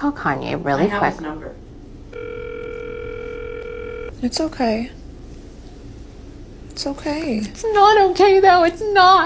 Call Kanye really I quick. number. It's okay. It's okay. It's not okay though. It's not.